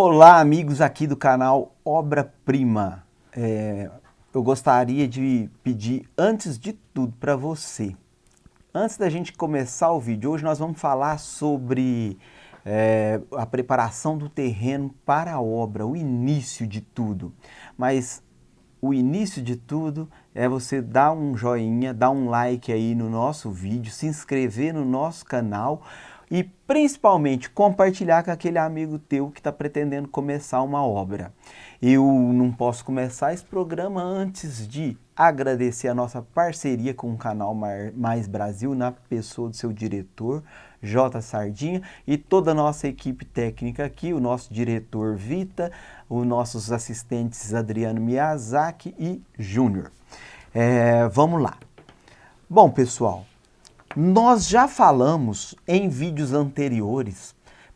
Olá amigos aqui do canal Obra Prima. É, eu gostaria de pedir antes de tudo para você. Antes da gente começar o vídeo, hoje nós vamos falar sobre é, a preparação do terreno para a obra, o início de tudo. Mas o início de tudo é você dar um joinha, dar um like aí no nosso vídeo, se inscrever no nosso canal e principalmente compartilhar com aquele amigo teu que está pretendendo começar uma obra. Eu não posso começar esse programa antes de agradecer a nossa parceria com o canal Mais Brasil, na pessoa do seu diretor, J. Sardinha, e toda a nossa equipe técnica aqui, o nosso diretor Vita, os nossos assistentes Adriano Miyazaki e Júnior. É, vamos lá. Bom, pessoal, nós já falamos em vídeos anteriores,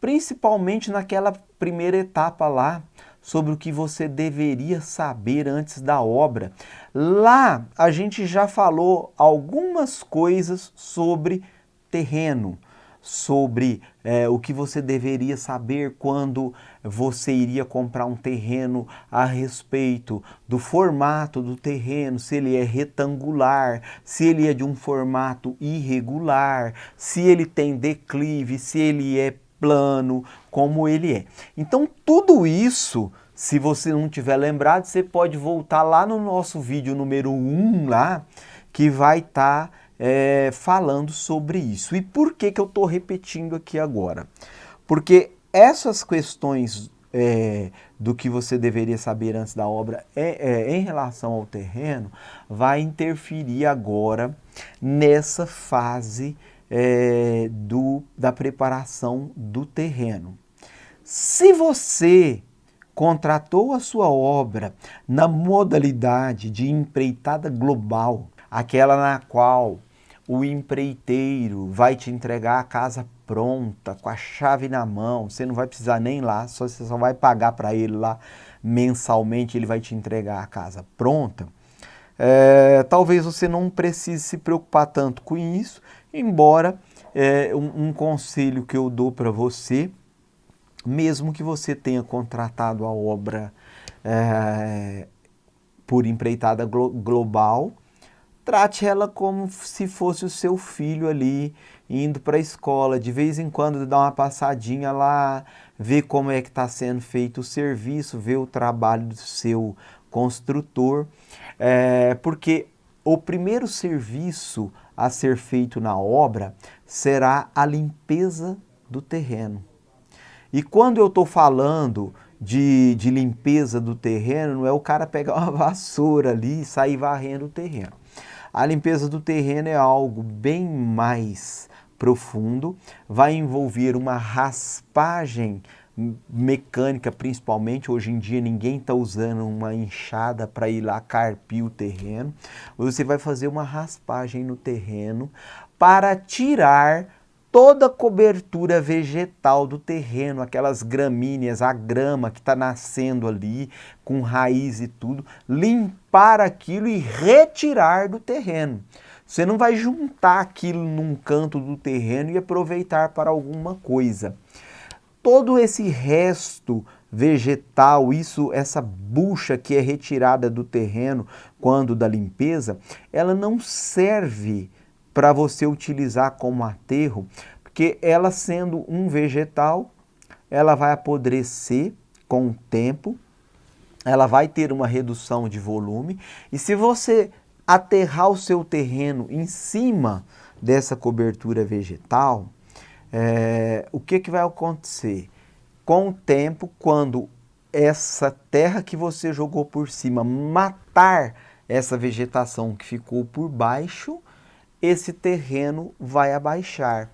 principalmente naquela primeira etapa lá, sobre o que você deveria saber antes da obra. Lá a gente já falou algumas coisas sobre terreno, sobre é, o que você deveria saber quando você iria comprar um terreno a respeito do formato do terreno, se ele é retangular, se ele é de um formato irregular, se ele tem declive, se ele é plano, como ele é. Então tudo isso, se você não tiver lembrado, você pode voltar lá no nosso vídeo número 1 lá, que vai estar... Tá é, falando sobre isso. E por que, que eu estou repetindo aqui agora? Porque essas questões é, do que você deveria saber antes da obra é, é, em relação ao terreno vai interferir agora nessa fase é, do, da preparação do terreno. Se você contratou a sua obra na modalidade de empreitada global, aquela na qual o empreiteiro vai te entregar a casa pronta, com a chave na mão, você não vai precisar nem lá, só, você só vai pagar para ele lá mensalmente, ele vai te entregar a casa pronta. É, talvez você não precise se preocupar tanto com isso, embora é, um, um conselho que eu dou para você, mesmo que você tenha contratado a obra é, por empreitada glo global, trate ela como se fosse o seu filho ali, indo para a escola, de vez em quando dá uma passadinha lá, ver como é que está sendo feito o serviço, ver o trabalho do seu construtor, é, porque o primeiro serviço a ser feito na obra será a limpeza do terreno. E quando eu estou falando de, de limpeza do terreno, não é o cara pegar uma vassoura ali e sair varrendo o terreno. A limpeza do terreno é algo bem mais profundo, vai envolver uma raspagem mecânica principalmente, hoje em dia ninguém está usando uma enxada para ir lá carpir o terreno, você vai fazer uma raspagem no terreno para tirar toda a cobertura vegetal do terreno, aquelas gramíneas, a grama que está nascendo ali, com raiz e tudo, limpar aquilo e retirar do terreno. Você não vai juntar aquilo num canto do terreno e aproveitar para alguma coisa. Todo esse resto vegetal, isso, essa bucha que é retirada do terreno quando da limpeza, ela não serve para você utilizar como aterro, porque ela sendo um vegetal, ela vai apodrecer com o tempo, ela vai ter uma redução de volume, e se você aterrar o seu terreno em cima dessa cobertura vegetal, é, o que, que vai acontecer? Com o tempo, quando essa terra que você jogou por cima matar essa vegetação que ficou por baixo, esse terreno vai abaixar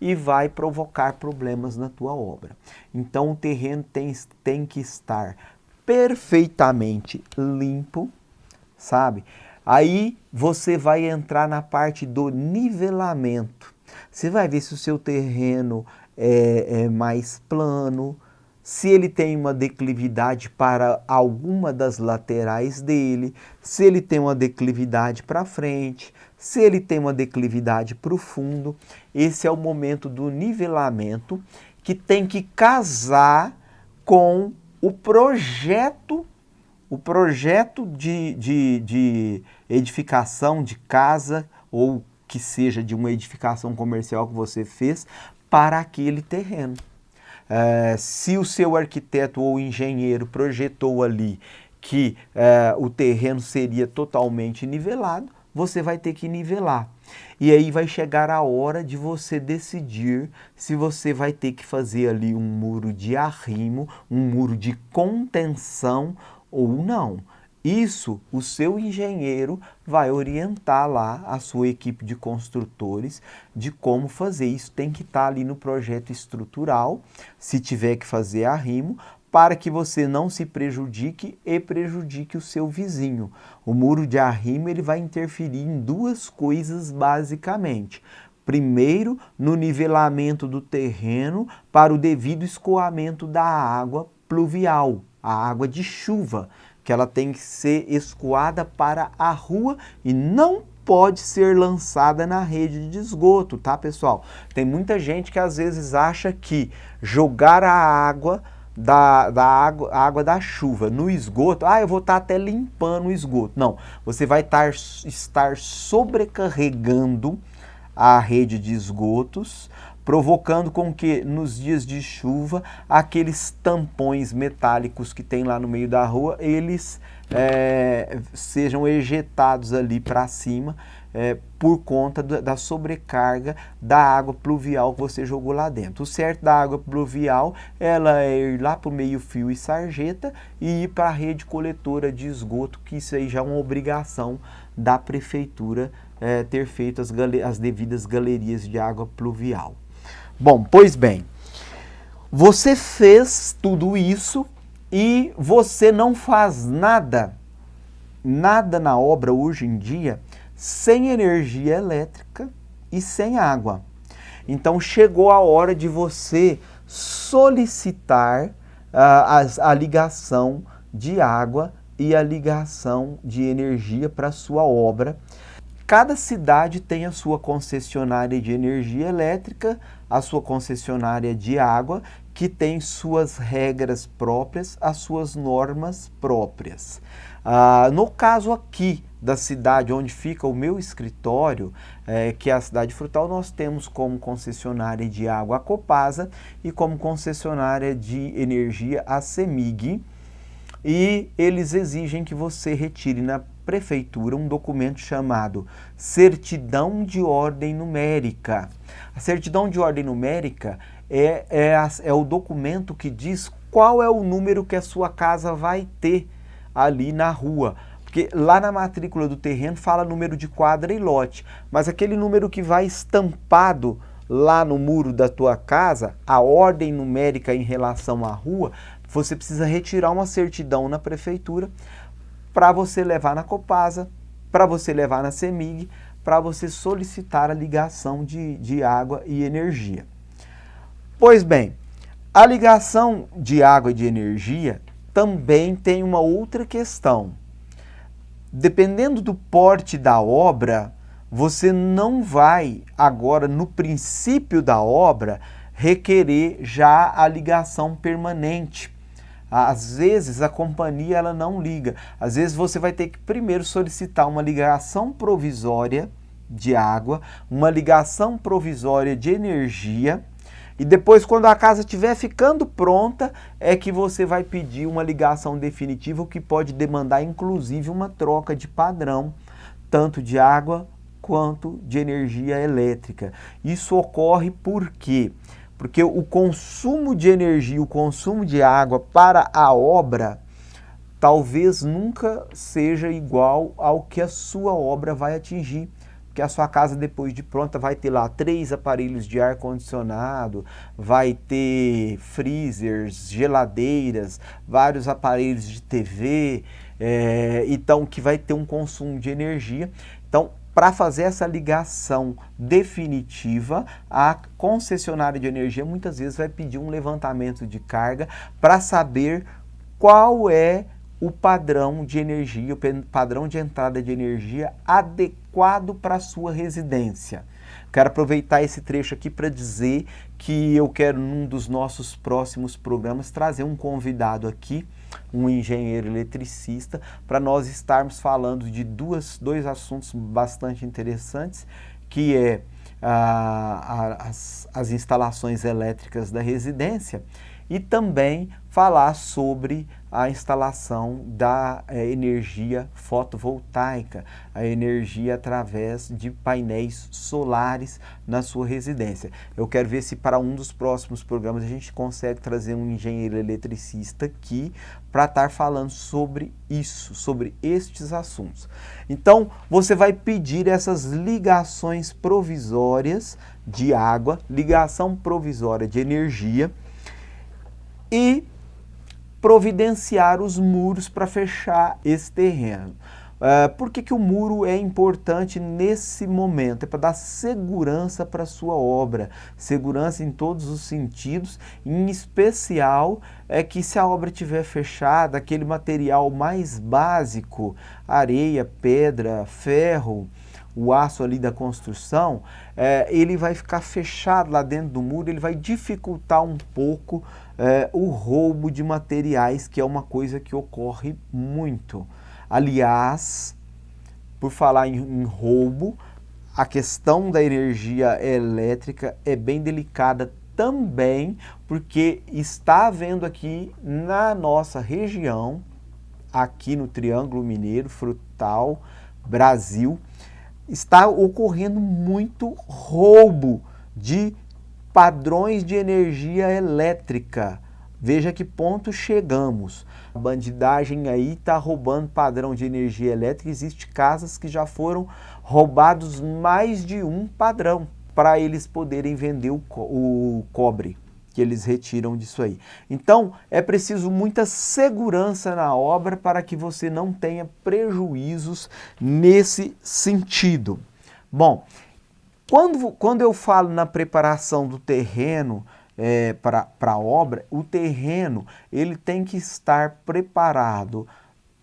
e vai provocar problemas na tua obra. Então o terreno tem, tem que estar perfeitamente limpo, sabe? Aí você vai entrar na parte do nivelamento. Você vai ver se o seu terreno é, é mais plano, se ele tem uma declividade para alguma das laterais dele, se ele tem uma declividade para frente, se ele tem uma declividade para o fundo. Esse é o momento do nivelamento que tem que casar com o projeto, o projeto de, de, de edificação de casa ou que seja de uma edificação comercial que você fez para aquele terreno. É, se o seu arquiteto ou engenheiro projetou ali que é, o terreno seria totalmente nivelado, você vai ter que nivelar. E aí vai chegar a hora de você decidir se você vai ter que fazer ali um muro de arrimo, um muro de contenção ou não. Isso o seu engenheiro vai orientar lá a sua equipe de construtores de como fazer. Isso tem que estar ali no projeto estrutural, se tiver que fazer arrimo, para que você não se prejudique e prejudique o seu vizinho. O muro de arrimo ele vai interferir em duas coisas basicamente. Primeiro, no nivelamento do terreno para o devido escoamento da água pluvial, a água de chuva, que ela tem que ser escoada para a rua e não pode ser lançada na rede de esgoto, tá pessoal? Tem muita gente que às vezes acha que jogar a água da, da água, água da chuva no esgoto, ah, eu vou estar tá até limpando o esgoto. Não, você vai tar, estar sobrecarregando a rede de esgotos, provocando com que nos dias de chuva aqueles tampões metálicos que tem lá no meio da rua, eles é, sejam ejetados ali para cima é, por conta da sobrecarga da água pluvial que você jogou lá dentro. O certo da água pluvial ela é ir lá para o meio fio e sarjeta e ir para a rede coletora de esgoto, que isso aí já é uma obrigação da prefeitura é, ter feito as, as devidas galerias de água pluvial. Bom, pois bem, você fez tudo isso e você não faz nada, nada na obra hoje em dia sem energia elétrica e sem água. Então chegou a hora de você solicitar uh, a, a ligação de água e a ligação de energia para a sua obra. Cada cidade tem a sua concessionária de energia elétrica, a sua concessionária de água, que tem suas regras próprias, as suas normas próprias. Ah, no caso aqui da cidade onde fica o meu escritório, é, que é a cidade frutal, nós temos como concessionária de água a Copasa e como concessionária de energia a CEMIG. E eles exigem que você retire na prefeitura um documento chamado Certidão de Ordem Numérica. A certidão de ordem numérica é, é, a, é o documento que diz qual é o número que a sua casa vai ter ali na rua. Porque lá na matrícula do terreno fala número de quadra e lote, mas aquele número que vai estampado lá no muro da tua casa, a ordem numérica em relação à rua, você precisa retirar uma certidão na prefeitura para você levar na Copasa, para você levar na CEMIG, para você solicitar a ligação de, de água e energia. Pois bem, a ligação de água e de energia também tem uma outra questão dependendo do porte da obra, você não vai agora, no princípio da obra, requerer já a ligação permanente. Às vezes a companhia ela não liga. Às vezes você vai ter que primeiro solicitar uma ligação provisória de água, uma ligação provisória de energia e depois, quando a casa estiver ficando pronta, é que você vai pedir uma ligação definitiva, o que pode demandar, inclusive, uma troca de padrão, tanto de água quanto de energia elétrica. Isso ocorre por quê? Porque o consumo de energia, o consumo de água para a obra, talvez nunca seja igual ao que a sua obra vai atingir que a sua casa depois de pronta vai ter lá três aparelhos de ar condicionado, vai ter freezers, geladeiras, vários aparelhos de TV, é, então que vai ter um consumo de energia. Então, para fazer essa ligação definitiva, a concessionária de energia muitas vezes vai pedir um levantamento de carga para saber qual é o padrão de energia, o padrão de entrada de energia adequado para a sua residência. Quero aproveitar esse trecho aqui para dizer que eu quero, num dos nossos próximos programas, trazer um convidado aqui, um engenheiro eletricista, para nós estarmos falando de duas, dois assuntos bastante interessantes, que é a, a, as, as instalações elétricas da residência e também falar sobre a instalação da é, energia fotovoltaica, a energia através de painéis solares na sua residência. Eu quero ver se para um dos próximos programas a gente consegue trazer um engenheiro eletricista aqui para estar falando sobre isso, sobre estes assuntos. Então, você vai pedir essas ligações provisórias de água, ligação provisória de energia, e providenciar os muros para fechar esse terreno. Uh, por que, que o muro é importante nesse momento? É para dar segurança para a sua obra, segurança em todos os sentidos, em especial é que se a obra estiver fechada, aquele material mais básico, areia, pedra, ferro, o aço ali da construção, é, ele vai ficar fechado lá dentro do muro, ele vai dificultar um pouco é, o roubo de materiais, que é uma coisa que ocorre muito. Aliás, por falar em, em roubo, a questão da energia elétrica é bem delicada também, porque está havendo aqui na nossa região, aqui no Triângulo Mineiro, Frutal, Brasil, está ocorrendo muito roubo de padrões de energia elétrica. Veja que ponto chegamos. A bandidagem aí está roubando padrão de energia elétrica. Existem casas que já foram roubados mais de um padrão para eles poderem vender o, co o cobre que eles retiram disso aí. Então, é preciso muita segurança na obra para que você não tenha prejuízos nesse sentido. Bom, quando, quando eu falo na preparação do terreno é, para a obra, o terreno ele tem que estar preparado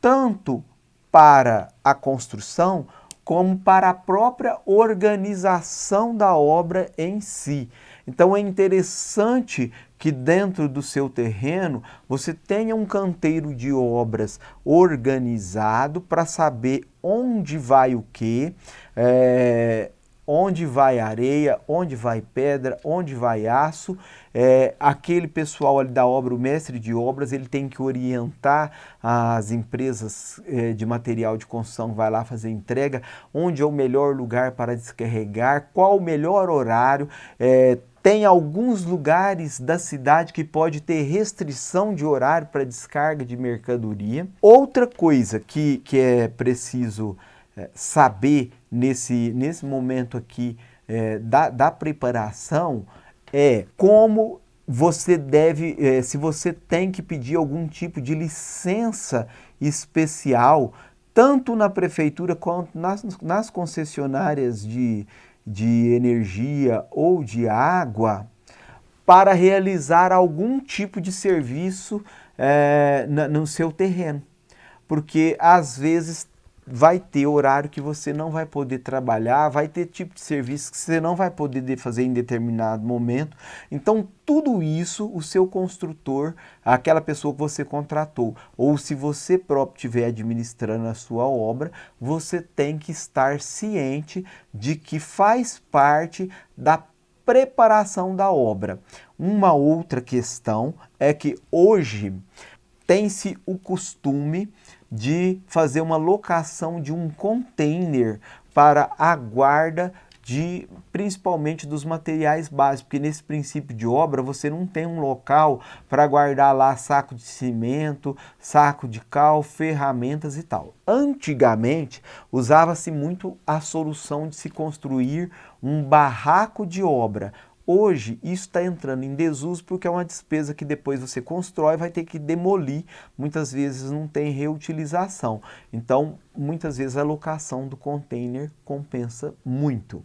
tanto para a construção como para a própria organização da obra em si. Então é interessante que dentro do seu terreno você tenha um canteiro de obras organizado para saber onde vai o que, é, onde vai areia, onde vai pedra, onde vai aço. É, aquele pessoal ali da obra, o mestre de obras, ele tem que orientar as empresas é, de material de construção, vai lá fazer entrega, onde é o melhor lugar para descarregar, qual o melhor horário, é, tem alguns lugares da cidade que pode ter restrição de horário para descarga de mercadoria. Outra coisa que, que é preciso é, saber nesse, nesse momento aqui é, da, da preparação é como você deve, é, se você tem que pedir algum tipo de licença especial, tanto na prefeitura quanto nas, nas concessionárias de, de energia ou de água, para realizar algum tipo de serviço é, no seu terreno. Porque às vezes vai ter horário que você não vai poder trabalhar, vai ter tipo de serviço que você não vai poder fazer em determinado momento. Então, tudo isso o seu construtor, aquela pessoa que você contratou, ou se você próprio estiver administrando a sua obra, você tem que estar ciente de que faz parte da preparação da obra. Uma outra questão é que hoje tem-se o costume de fazer uma locação de um container para a guarda de principalmente dos materiais básicos, porque nesse princípio de obra você não tem um local para guardar lá saco de cimento, saco de cal, ferramentas e tal. Antigamente usava-se muito a solução de se construir um barraco de obra, Hoje, isso está entrando em desuso porque é uma despesa que depois você constrói vai ter que demolir. Muitas vezes não tem reutilização. Então, muitas vezes a locação do container compensa muito.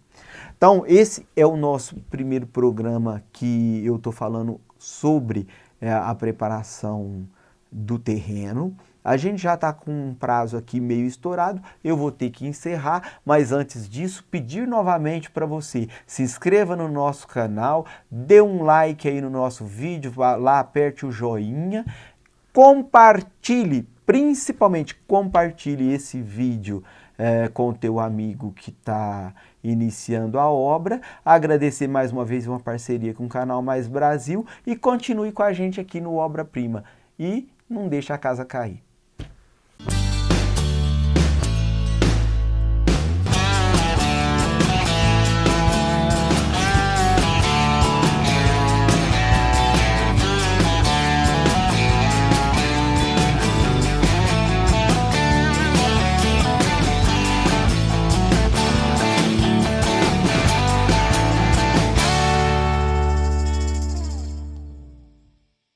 Então, esse é o nosso primeiro programa que eu estou falando sobre é, a preparação do terreno. A gente já está com um prazo aqui meio estourado, eu vou ter que encerrar, mas antes disso, pedir novamente para você, se inscreva no nosso canal, dê um like aí no nosso vídeo, vá lá, aperte o joinha, compartilhe, principalmente compartilhe esse vídeo é, com o teu amigo que está iniciando a obra. Agradecer mais uma vez uma parceria com o Canal Mais Brasil e continue com a gente aqui no Obra Prima. E não deixe a casa cair.